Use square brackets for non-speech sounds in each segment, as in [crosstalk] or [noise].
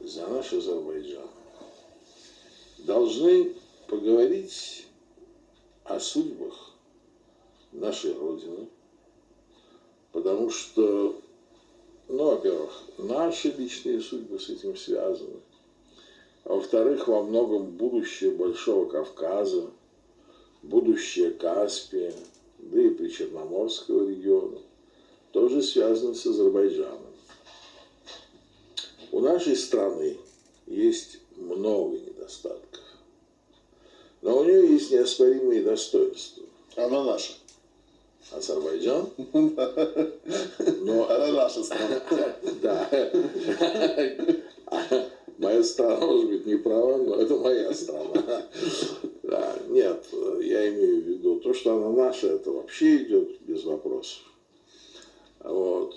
за наш Азербайджан, должны поговорить о судьбах нашей Родины, потому что, ну, во-первых, наши личные судьбы с этим связаны, а во-вторых, во многом будущее Большого Кавказа, будущее Каспия, да и Причерноморского региона, тоже связано с Азербайджаном. У нашей страны есть много недостатков, но у нее есть неоспоримые достоинства. Она наша. Азербайджан? [laughs] Но... Она наша страна. Да. Моя страна, может быть, не права, но это моя страна. Да, нет, я имею в виду, то, что она наша, это вообще идет без вопросов. Вот.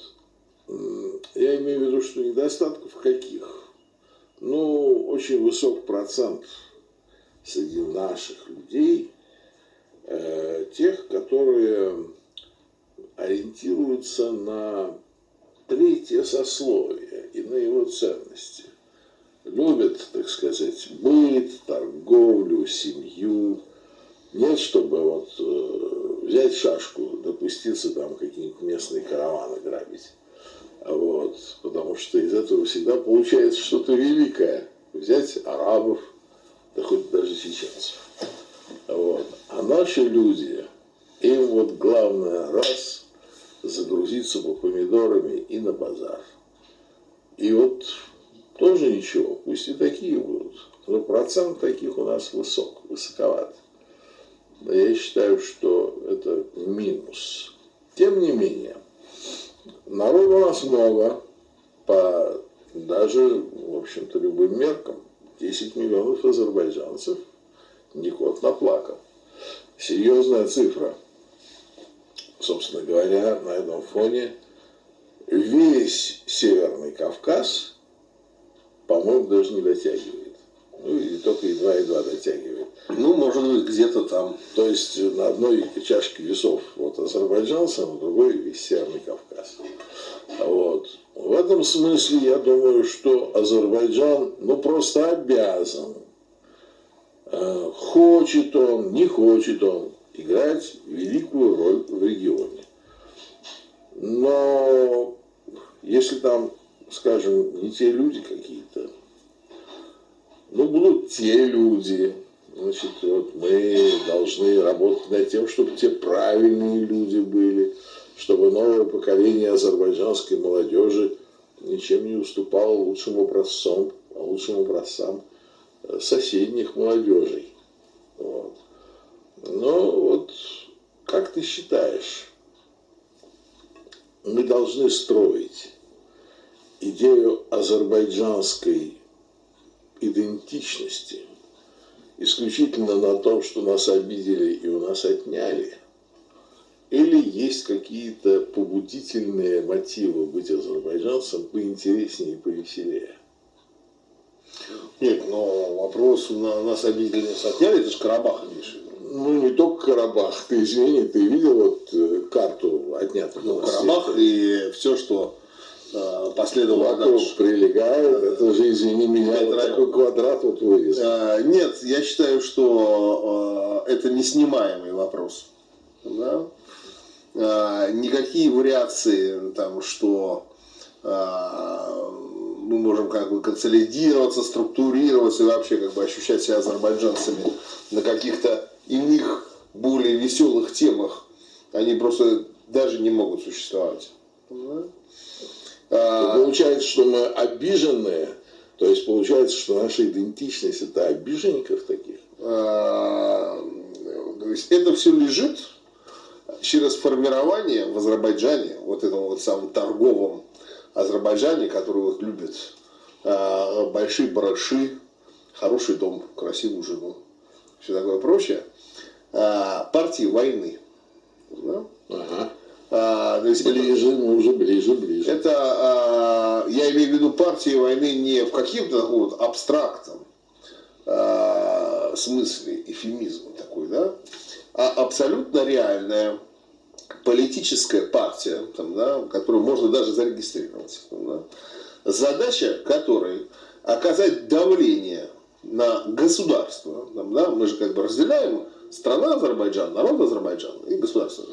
Я имею в виду, что недостатков каких? Ну, очень высок процент среди наших людей, э, тех, которые ориентируются на третье сословие и на его ценности. Любят, так сказать, быт, торговлю, семью. Нет, чтобы вот э, взять шашку, допуститься там какие-нибудь местные караваны грабить. Вот, потому что из этого всегда получается что-то великое. Взять арабов, да хоть даже чеченцев. Вот. А наши люди, им вот главное раз загрузиться по помидорами и на базар. И вот тоже ничего, пусть и такие будут. Но процент таких у нас высок, высоковат. Но я считаю, что это минус. Тем не менее, народу у нас много, по даже, в общем-то, любым меркам. 10 миллионов азербайджанцев не кот наплакал. Серьезная цифра. Собственно говоря, на этом фоне весь Северный Кавказ, по-моему, даже не дотягивает. Ну, или только едва-едва дотягивает. Ну, может быть, где-то там. То есть на одной чашке весов вот азербайджанцы, а на другой весь Северный Кавказ. Вот. В этом смысле я думаю, что Азербайджан ну, просто обязан, э, хочет он, не хочет он, играть великую роль в регионе. Но если там, скажем, не те люди какие-то, ну, будут те люди, значит, вот мы должны работать над тем, чтобы те правильные люди были, чтобы новое поколение азербайджанской молодежи ничем не уступало лучшим образцам, лучшим образцам э, соседних молодежей. Вот. Но вот как ты считаешь, мы должны строить идею азербайджанской идентичности исключительно на том, что нас обидели и у нас отняли – или есть какие-то побудительные мотивы быть азербайджанцем поинтереснее и повеселее? Нет, но вопрос на нас обидели, нас отняли, это же Карабах имеешь Ну, не только Карабах. Ты, извини, ты видел вот э, карту отнятых Ну, Карабах и все, что э, последовало Вокруг дальше. прилегает, это же, извини меня, вот такой квадрат вот вырезан. А, нет, я считаю, что э, это неснимаемый вопрос. Да? А, никакие вариации, там, что а, мы можем как бы консолидироваться, структурироваться и вообще как бы ощущать себя азербайджанцами на каких-то иных более веселых темах, они просто даже не могут существовать. А, получается, что мы обиженные, то есть получается, что наша идентичность это обиженников таких. То есть это все лежит через формирование в Азербайджане, вот этом вот самом торговом Азербайджане, который вот любит э, большие бараши, хороший дом, красивую жену, все такое прочее, э, партии войны. Да? Ага. А, то есть ближе, это, мы уже ближе, ближе. Это, а, я имею в виду партии войны не в каким-то вот абстрактном а, смысле, эфемизм такой, да, а абсолютно реальная политическая партия, там, да, которую можно даже зарегистрировать, там, да, задача которой оказать давление на государство. Там, да, мы же как бы разделяем страна Азербайджан, народ Азербайджана и государство.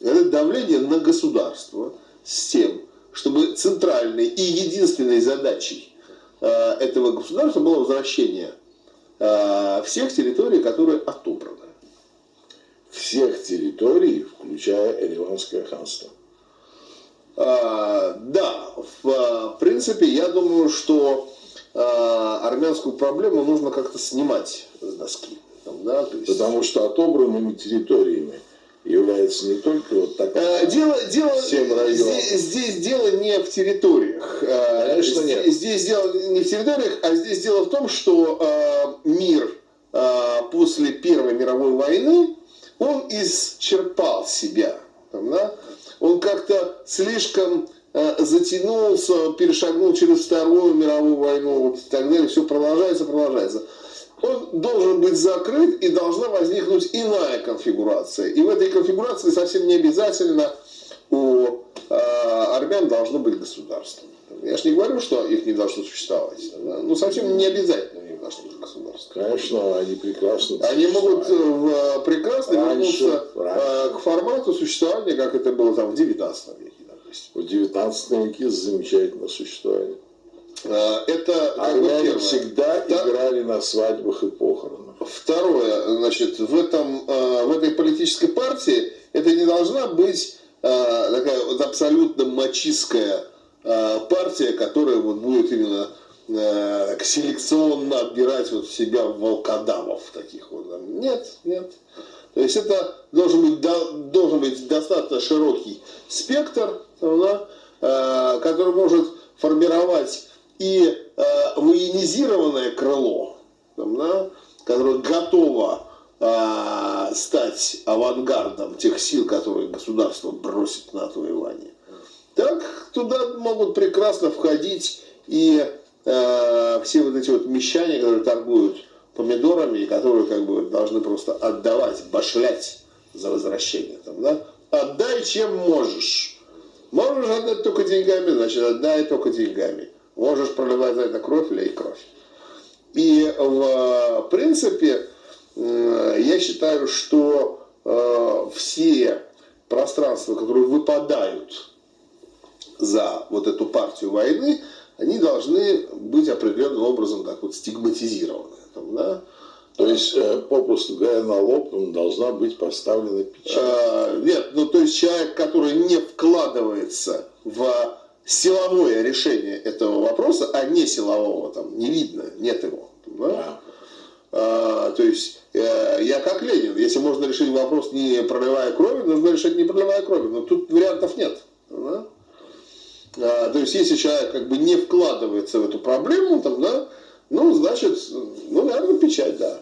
Это давление на государство с тем, чтобы центральной и единственной задачей э, этого государства было возвращение э, всех территорий, которые отобраны. Всех территорий, включая Ереванское ханство. А, да, в, в принципе, я думаю, что а, армянскую проблему нужно как-то снимать с доски. Там, да, есть... Потому что отобранными территориями является не только вот так. А, дело, дело здесь, здесь дело не в территориях. Конечно, здесь, нет. Здесь дело не в территориях, а здесь дело в том, что э, мир э, после Первой мировой войны он исчерпал себя. Там, да? Он как-то слишком э, затянулся, перешагнул через Вторую мировую войну вот, и так далее. Все продолжается, продолжается. Он должен быть закрыт и должна возникнуть иная конфигурация. И в этой конфигурации совсем не обязательно у армян должно быть государство. Я же не говорю, что их не должно существовать. Ну, совсем не обязательно у них должно быть государство. Конечно, они прекрасно Они могут э, в, прекрасно раньше, вернуться раньше. к формату существования, как это было там в 19 веке, допустим. В 19 веке замечательно существование. А, это Армяне всегда Втор... играли на свадьбах и похоронах. Второе, значит, в, этом, а, в этой политической партии это не должна быть а, такая вот абсолютно мачистская партия, которая вот будет именно так, селекционно отбирать вот себя волкодавов таких вот. Нет, нет. То есть это должен быть, должен быть достаточно широкий спектр, да, который может формировать и э, военизированное крыло, да, которое готово стать авангардом тех сил, которые государство бросит на отвоевание, так туда могут прекрасно входить и э, все вот эти вот мещане, которые торгуют помидорами и которые как бы должны просто отдавать, башлять за возвращение. Там, да? Отдай, чем можешь. Можешь отдать только деньгами, значит, отдай только деньгами. Можешь проливать за это кровь, лей кровь. И в принципе, я считаю, что э, все пространства, которые выпадают за вот эту партию войны, они должны быть определенным образом так вот стигматизированы. Там, да? То есть, э, попросту говоря, на лоб должна быть поставлена печать? А, нет, ну то есть человек, который не вкладывается в силовое решение этого вопроса, а не силового, там не видно, нет его. Да? А, то есть э, я как Ленин, если можно решить вопрос не проливая крови, нужно решить не проливая крови, но тут вариантов нет. Да? А, то есть если человек как бы не вкладывается в эту проблему, там, да, ну, значит, ну, наверное, печать, да.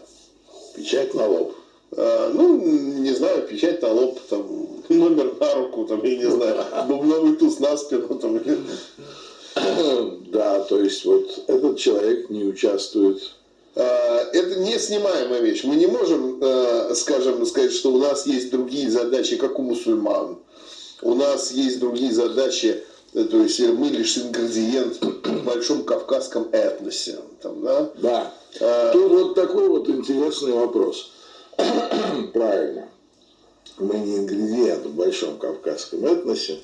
Печать на лоб. А, ну, не знаю, печать на лоб, там, [laughs] номер на руку, там, я не знаю, бубновый туз на спину. Там. [laughs] Да, то есть вот этот человек не участвует. А, это не снимаемая вещь. Мы не можем, а, скажем, сказать, что у нас есть другие задачи, как у мусульман. У нас есть другие задачи, э, то есть мы лишь ингредиент в большом кавказском этносе. Там, да? да. А, Тут вот такой вот интересный вопрос. [coughs] Правильно мы не ингредиент в большом кавказском этносе,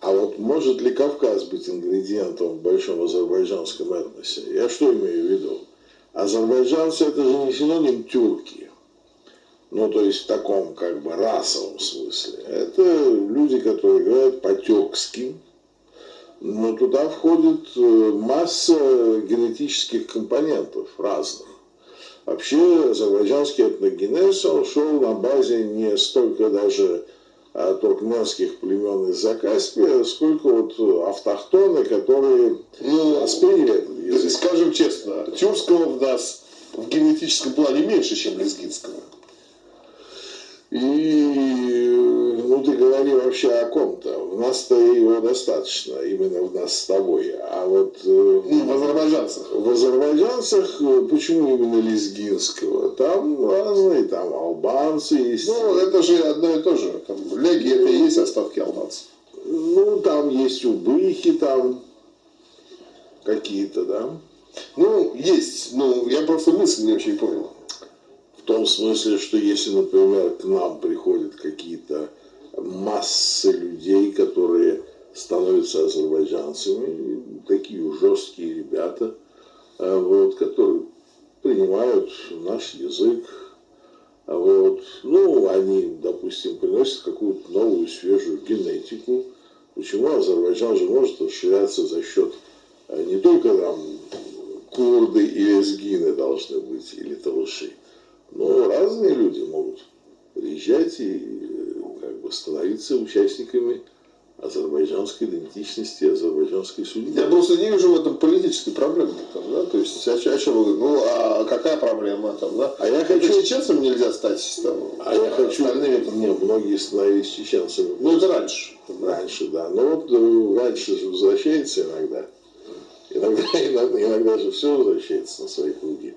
а вот может ли Кавказ быть ингредиентом в большом азербайджанском этносе? Я что имею в виду? Азербайджанцы это же не синоним тюрки. Ну, то есть в таком как бы расовом смысле. Это люди, которые говорят по-тюркски, но туда входит э, масса генетических компонентов разных. Вообще азербайджанский этногенез, он шел на базе не столько даже туркменских племен из Закаспия, сколько вот автохтоны, которые ну, восприняли этот язык. Скажем честно, тюркского в нас в генетическом плане меньше, чем лезгинского. И ну ты говори вообще о ком-то. У нас-то его достаточно, именно в нас с тобой. А вот э, ну, в азербайджанцах. В азербайджанцах э, почему именно лезгинского? Там разные, там албанцы есть. Ну, это же одно и то же. Там, леги это и есть остатки албанцев. Ну, там есть убыхи, там какие-то, да. Ну, есть. Ну, я просто мысль не очень понял. В том смысле, что если, например, к нам приходят какие-то массы людей, которые становятся азербайджанцами, такие жесткие ребята, а, вот, которые принимают наш язык, а вот, ну, они, допустим, приносят какую-то новую, свежую генетику. Почему Азербайджан же может расширяться за счет а, не только там курды и лезгины должны быть, или талыши, но разные люди могут приезжать и становиться участниками азербайджанской идентичности, азербайджанской судьбы. Я просто не вижу в этом политической проблемы. Там, да? То есть, о, о чем вы говорите? Ну, а какая проблема там, да? А я хочу... чеченцам нельзя стать там, а я хочу... остальными. Не, многие становились чеченцами. Ну, это раньше. Раньше, да. Но вот э, раньше же возвращается иногда. Иногда, [laughs] иногда, иногда же все возвращается на свои круги.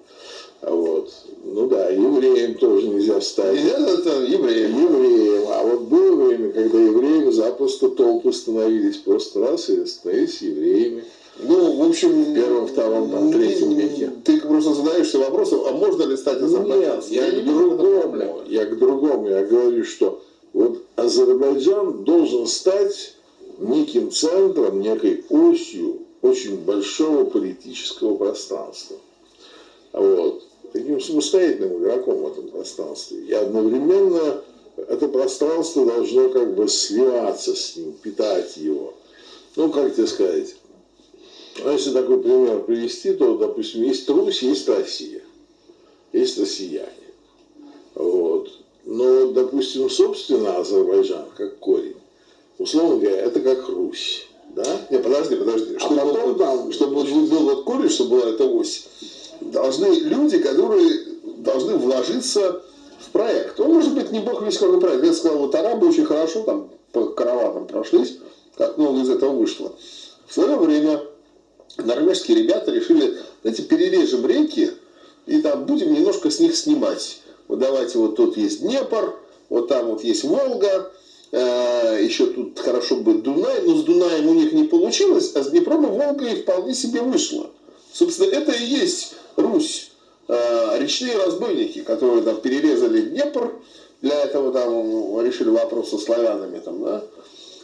Вот. Ну да, евреям тоже нельзя стать. Нельзя это евреям. Евреям. А вот было время, когда евреям запросто толпы становились просто раз и становились евреями. Ну, в общем, в первом, втором, там, третьем веке. Ты просто задаешься вопросом, а можно ли стать азербайджанцем? Нет, я, я к другому. Я к другому. Я говорю, что вот Азербайджан должен стать неким центром, некой осью очень большого политического пространства. Вот таким самостоятельным игроком в этом пространстве. И одновременно это пространство должно как бы сливаться с ним, питать его. Ну, как тебе сказать, ну, если такой пример привести, то, допустим, есть Русь, есть Россия, есть россияне. Вот. Но, допустим, собственно, Азербайджан, как корень, условно говоря, это как Русь. Да? Не, подожди, подожди. Чтобы, а потом, там, чтобы был вот корень, чтобы была эта ось, должны люди, которые должны вложиться в проект. Он может быть не бог весь какой проект. Я сказал, вот арабы очень хорошо там по караванам прошлись, как много из этого вышло. В свое время норвежские ребята решили, знаете, перережем реки и там будем немножко с них снимать. Вот давайте, вот тут есть Днепр, вот там вот есть Волга, э, еще тут хорошо бы Дунай, но с Дунаем у них не получилось, а с Днепром и Волгой вполне себе вышло. Собственно, это и есть Русь, э, речные разбойники, которые там перерезали Днепр, для этого там решили вопрос со славянами, там, да,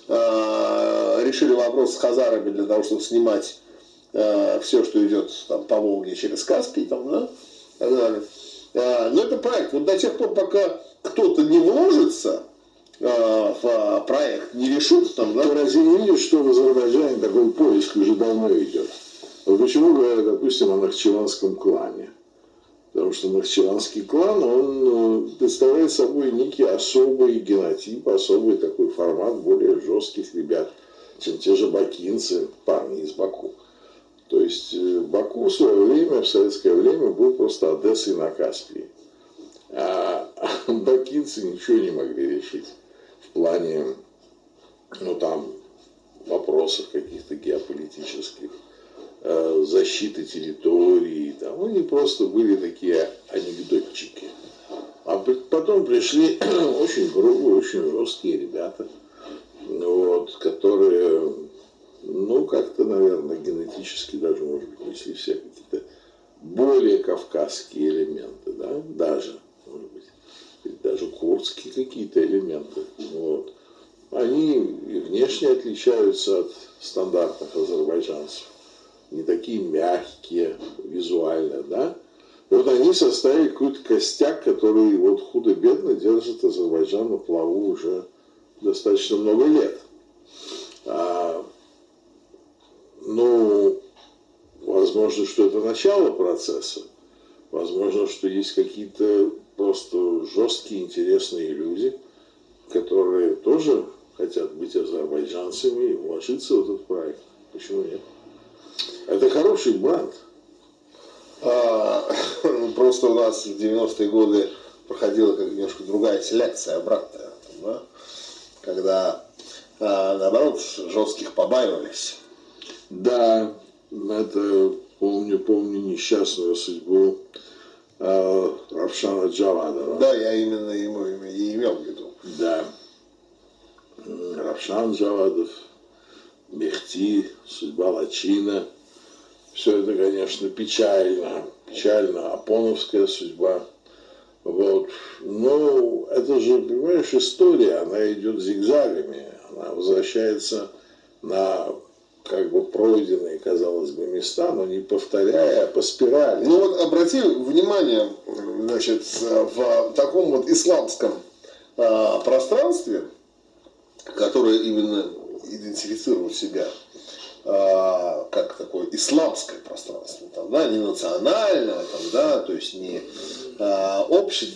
э, решили вопрос с хазарами для того, чтобы снимать э, все, что идет там, по Волге через Каспий, там, да, так далее. Но это проект. Вот до тех пор, пока кто-то не вложится в проект, не решит там, да. Ты разве не видишь, что в Азербайджане такой поиск уже давно идет? Вот почему говорят, допустим, о Нахчеванском клане? Потому что Нахчеванский клан, он э, представляет собой некий особый генотип, особый такой формат более жестких ребят, чем те же бакинцы, парни из Баку. То есть э, Баку в свое время, в советское время, был просто Одессой на Каспии. А [laughs] бакинцы ничего не могли решить в плане, ну там, вопросов каких-то геополитических. Э, защиты территории. Там, они просто были такие анекдотчики. А потом пришли [clears throat] очень грубые, очень жесткие ребята, вот, которые, ну, как-то, наверное, генетически даже, может быть, несли все какие-то более кавказские элементы, да, даже, может быть, даже курдские какие-то элементы. Вот. Они внешне отличаются от стандартных азербайджанцев не такие мягкие визуально, да. И вот они составили какой-то костяк, который вот худо-бедно держит Азербайджан на плаву уже достаточно много лет. А, ну, возможно, что это начало процесса. Возможно, что есть какие-то просто жесткие, интересные люди, которые тоже хотят быть азербайджанцами и вложиться в этот проект. Почему нет? Это хороший бренд. А, [laughs] просто у нас в 90-е годы проходила как немножко другая селекция, обратная. Да? Когда, а, наоборот, жестких побаивались. Да, это помню, помню несчастную судьбу э, Равшана Джавадова. Да, я именно ему и имел в виду. Да. Равшан Джавадов, Мехти, судьба Лачина – все это, конечно, печально, печально, апоновская судьба. Вот. Но это же, понимаешь, история, она идет зигзагами, она возвращается на как бы пройденные, казалось бы, места, но не повторяя, а по спирали. Ну вот обрати внимание, значит, в таком вот исламском а, пространстве, которое именно идентифицирует себя а, как такое исламское пространство, там, да, не национальное, там, да, то есть не а, общее,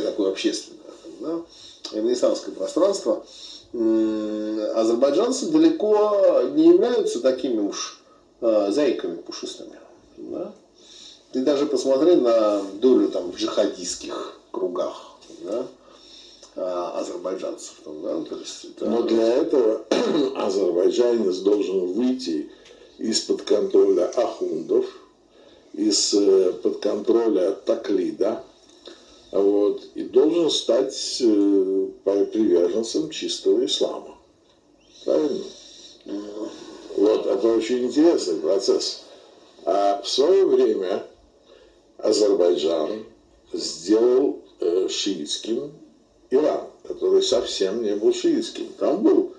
такое общественное, там, да, именно исламское пространство, азербайджанцы далеко не являются такими уж э, зайками пушистыми. Да? Ты даже посмотри на долю там, в джихадистских кругах да? А, азербайджанцев. Там, да? То есть это... Но для этого [clears throat] азербайджанец должен выйти из-под контроля ахундов, из-под контроля таклида, вот, и должен стать э, приверженцем чистого ислама. Правильно? Вот, это очень интересный процесс. А в свое время Азербайджан сделал э, шиитским Иран, который совсем не был шиитским. Там был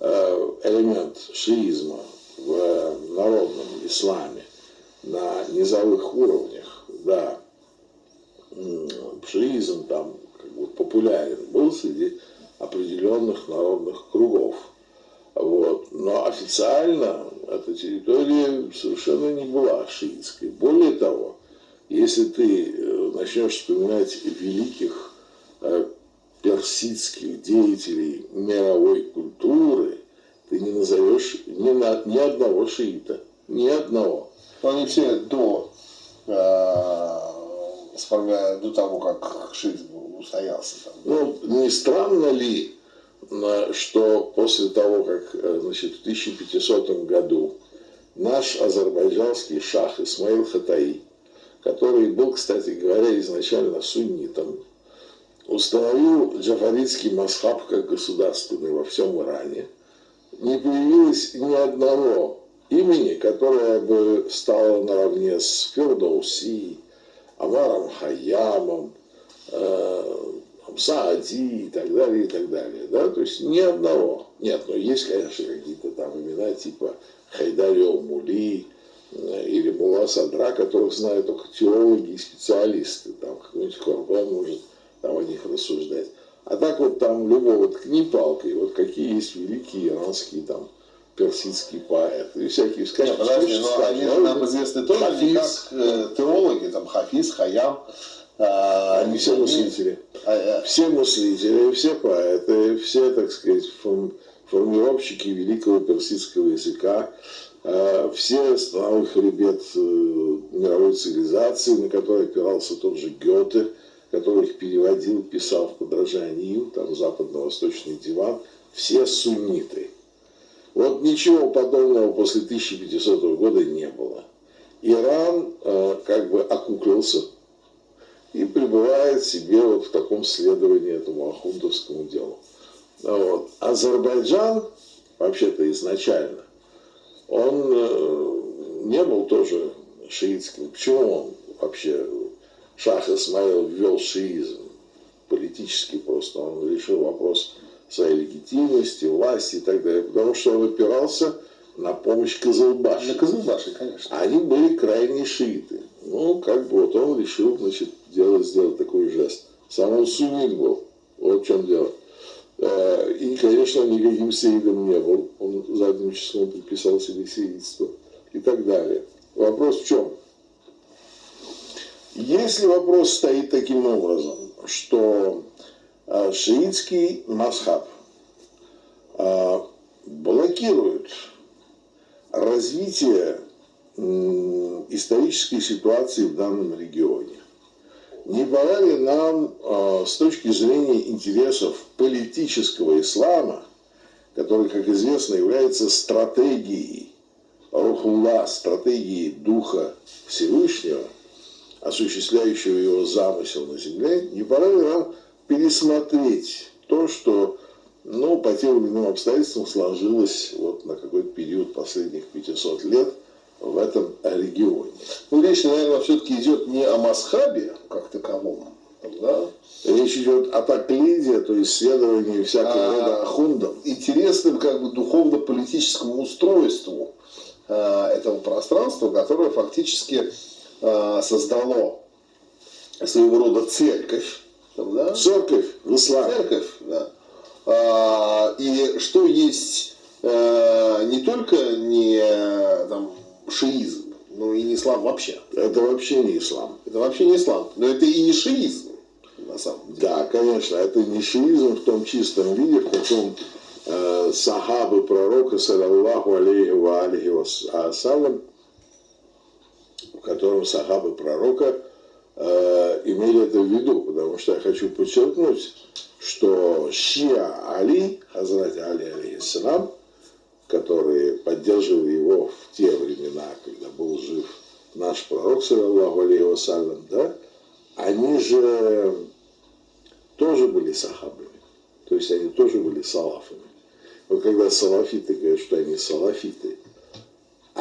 э, элемент шиизма в народном исламе на низовых уровнях, да, шиизм там как бы популярен был среди определенных народных кругов. Вот. Но официально эта территория совершенно не была шиитской. Более того, если ты э, начнешь вспоминать великих э, персидских деятелей мировой культуры, ты не назовешь ни, на, ни одного шиита. Ни одного. Они все до э, до того, как шиизм устоялся. Там. Ну, не странно ли, что после того, как э, значит, в 1500 году наш азербайджанский шах Исмаил Хатаи, который был, кстати говоря, изначально суннитом, установил джафаритский масхаб как государственный во всем Иране, не появилось ни одного имени, которое бы стало наравне с Фердоуси, Аваром Хаямом, э, Саади и так далее, и так далее. Да? То есть ни одного. Нет, но есть, конечно, какие-то там имена типа Хайдарио Мули э, или Мула Садра, которых знают только теологи и специалисты. Там какой-нибудь Хорбан может там о них рассуждать. А так вот там любого ткни палкой, вот какие есть великие иранские там персидский поэт и всякие сказки. Подожди, но они же нам известны тоже Хафиз, не как э, теологи, там Хафиз, Хаям. А, они все мыслители. А, а, все мыслители, все поэты, все, так сказать, формировщики великого персидского языка, а, все становый хребет э, мировой цивилизации, на который опирался тот же Гёте, который их переводил, писал в подражании там западно-восточный диван, все сунниты. Вот ничего подобного после 1500 года не было. Иран э, как бы окуклился и пребывает себе вот в таком следовании этому ахундовскому делу. Вот. Азербайджан, вообще-то изначально, он э, не был тоже шиитским. Почему он вообще, Шах Исмаил ввел шиизм? Политически просто. Он решил вопрос своей легитимности, власти и так далее, потому что он опирался на помощь Казалбаши. На Казалбаши, конечно. Они были крайние шииты. Ну, как бы вот он решил, значит, делать, сделать такой жест. Сам он суннит был. Вот в чем дело. Э, и, конечно, никаким сеидом не был. Он задним числом подписал себе сеидство и так далее. Вопрос в чем? Если вопрос стоит таким образом, что Э, шиитский масхаб э, блокирует развитие исторической ситуации в данном регионе. Не пора ли нам э, с точки зрения интересов политического ислама, который, как известно, является стратегией Рухулла, стратегией Духа Всевышнего, осуществляющего его замысел на земле, не пора ли нам пересмотреть то, что ну, по тем или иным обстоятельствам сложилось вот на какой-то период последних 500 лет в этом регионе. Ну, речь, наверное, все-таки идет не о Масхабе как таковом, да? Речь идет о таклиде, то есть исследовании всякого А, рода ахундов. интересным как бы духовно-политическому устройству э, этого пространства, которое фактически создало своего рода церковь. там, да? Церковь исламе. Церковь, да. А, и что есть э, не только не э, там, шиизм, но и не ислам вообще. Это вообще не ислам. Это вообще не ислам, но это и не шиизм, на самом деле. Да, конечно, это не шиизм в том чистом виде, в каком э, сахабы пророка, саллаллаху алейхи ва алейхи вассалям, в котором сахабы пророка э, имели это в виду, потому что я хочу подчеркнуть, что Шия Али, Хазрат Али алейхиссалам, которые поддерживали его в те времена, когда был жив наш пророк, саллаллаху алейхи вассалям, да, они же тоже были сахабами. То есть они тоже были салафами. Вот когда салафиты говорят, что они салафиты,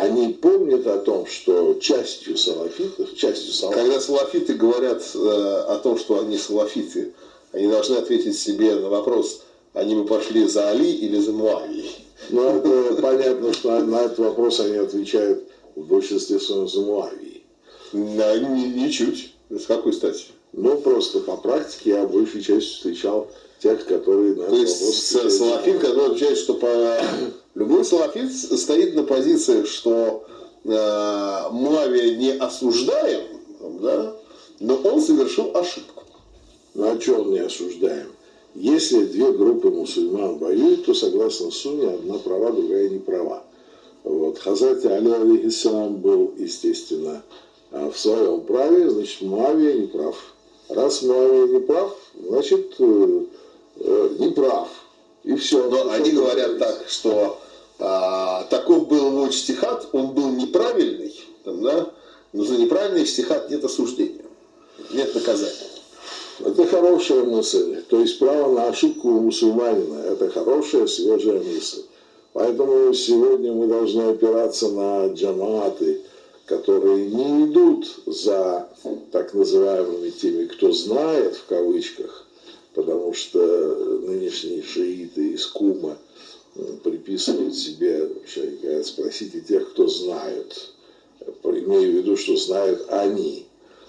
они помнят о том, что частью салафитов, частью салафитов, Когда салафиты говорят э, о том, что они салафиты, они должны ответить себе на вопрос, они бы пошли за Али или за Муавией. ну, это понятно, что на этот вопрос они отвечают в большинстве своем за ни- Ничуть. С какой стати? Но просто по практике я большей частью встречал тех, которые на То этот есть вопрос с- отвечают за салафит, Муавию. который отвечает, что по... любой салафит стоит на позициях, что э, Муавия не осуждаем, да, но он совершил ошибку. Ну о чем не осуждаем? Если две группы мусульман воюют, то согласно Сунне одна права, другая не права. Вот. Хазрат Али алейхиссалам был, естественно, а, в своем праве, значит, Муавия не прав. Раз Муавия не прав, значит, э, э, не прав. И все. Но они говорят так, что а, таков был его стихат, он был неправильный, там, да, но за неправильный стихат нет осуждения, нет наказания. Это хорошая мысль. То есть право на ошибку у мусульманина – это хорошая, свежая мысль. Поэтому сегодня мы должны опираться на джаматы, которые не идут за так называемыми теми, кто знает, в кавычках, потому что нынешние шииты из Кума приписывают себе, спросите тех, кто знают. Имею в виду, что знают они.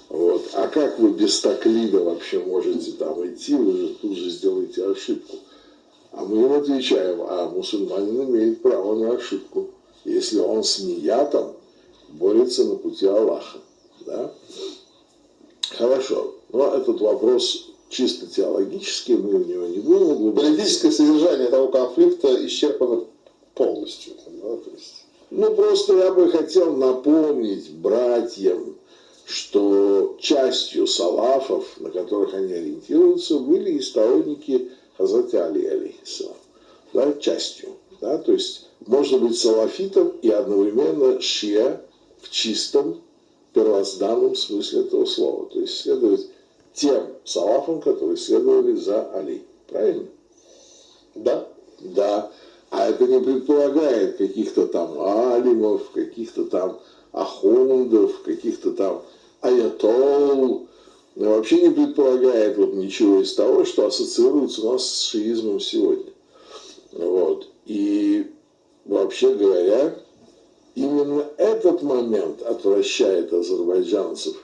Вот. А как вы без таклида вообще можете там идти, вы же тут же сделаете ошибку. А мы им отвечаем, а мусульманин имеет право на ошибку, если он с ниятом борется на пути Аллаха. Да? Хорошо, но этот вопрос чисто теологический, мы в него не будем углубляться. Политическое содержание того конфликта исчерпано полностью. да, то есть. Ну, просто я бы хотел напомнить братьям, что частью салафов, на которых они ориентируются, были и сторонники Хазрата Али, алейхиссалам. Да, частью. Да, то есть можно быть салафитом и одновременно шия в чистом первозданном смысле этого слова. То есть следовать тем салафам, которые следовали за Али. Правильно? Да? Да. А это не предполагает каких-то там алимов, каких-то там ахундов, каких-то там аятол. Вообще не предполагает вот ничего из того, что ассоциируется у нас с шиизмом сегодня. Вот. И вообще говоря, именно этот момент отвращает азербайджанцев,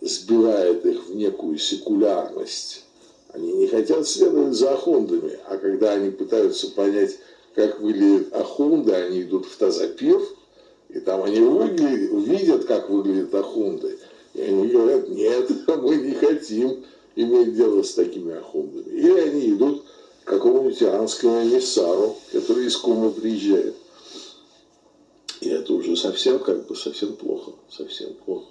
сбивает их в некую секулярность. Они не хотят следовать за ахундами, а когда они пытаются понять, как выглядят ахунды, они идут в Тазапир, и там они выглядят, видят, как выглядят ахунды. И они говорят, нет, [laughs] мы не хотим иметь дело с такими ахундами. Или они идут к какому-нибудь иранскому эмиссару, который из Кумы приезжает. И это уже совсем, как бы, совсем плохо, совсем плохо.